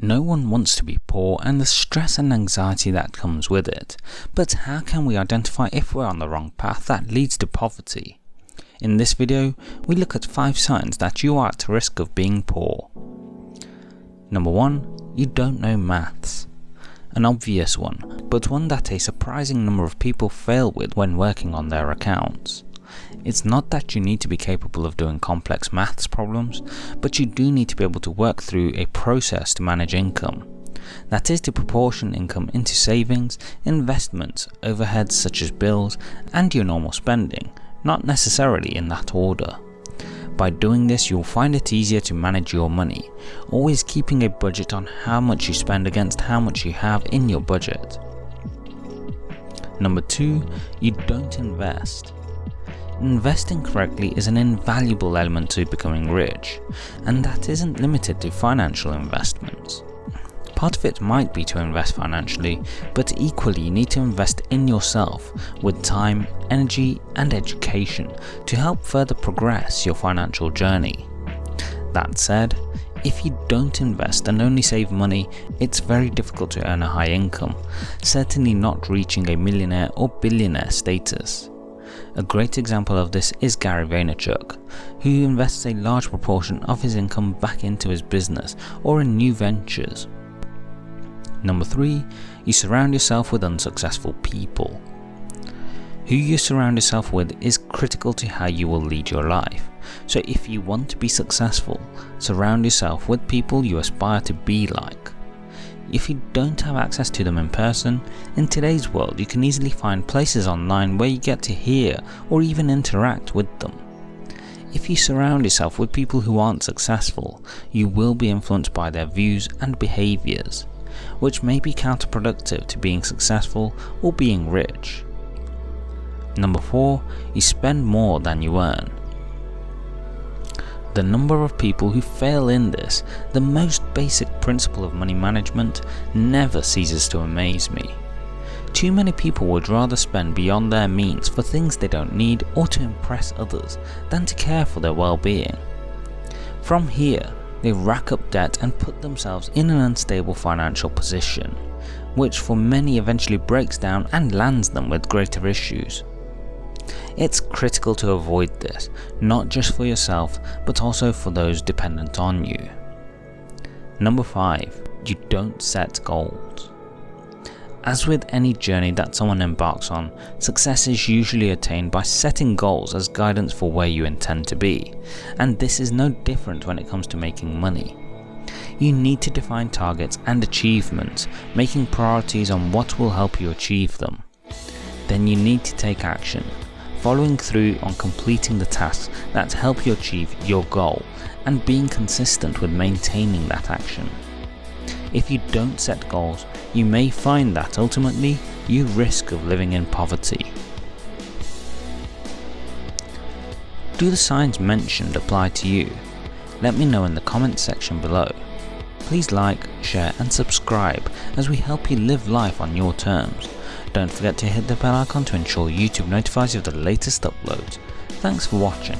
No one wants to be poor and the stress and anxiety that comes with it, but how can we identify if we're on the wrong path that leads to poverty? In this video, we look at 5 signs that you are at risk of being poor. Number 1. You don't know maths. An obvious one, but one that a surprising number of people fail with when working on their accounts. It's not that you need to be capable of doing complex maths problems, but you do need to be able to work through a process to manage income. That is to proportion income into savings, investments, overheads such as bills, and your normal spending, not necessarily in that order. By doing this you'll find it easier to manage your money, always keeping a budget on how much you spend against how much you have in your budget. Number 2. You don't invest. Investing correctly is an invaluable element to becoming rich, and that isn't limited to financial investments. Part of it might be to invest financially, but equally you need to invest in yourself with time, energy and education to help further progress your financial journey. That said, if you don't invest and only save money, it's very difficult to earn a high income, certainly not reaching a millionaire or billionaire status. A great example of this is Gary Vaynerchuk, who invests a large proportion of his income back into his business or in new ventures. Number 3. You surround yourself with unsuccessful people. Who you surround yourself with is critical to how you will lead your life, so if you want to be successful, surround yourself with people you aspire to be like. If you don't have access to them in person, in today's world you can easily find places online where you get to hear or even interact with them. If you surround yourself with people who aren't successful, you will be influenced by their views and behaviours, which may be counterproductive to being successful or being rich. Number 4. You spend more than you earn. The number of people who fail in this, the most basic principle of money management, never ceases to amaze me. Too many people would rather spend beyond their means for things they don't need or to impress others than to care for their well-being. From here, they rack up debt and put themselves in an unstable financial position, which for many eventually breaks down and lands them with greater issues. It's critical to avoid this, not just for yourself, but also for those dependent on you. Number 5. You don't set goals. As with any journey that someone embarks on, success is usually attained by setting goals as guidance for where you intend to be, and this is no different when it comes to making money. You need to define targets and achievements, making priorities on what will help you achieve them. Then you need to take action, following through on completing the tasks that help you achieve your goal and being consistent with maintaining that action. If you don't set goals, you may find that ultimately you risk of living in poverty. Do the signs mentioned apply to you? Let me know in the comments section below. Please like, share and subscribe as we help you live life on your terms. Don't forget to hit the bell icon to ensure YouTube notifies you of the latest uploads. Thanks for watching.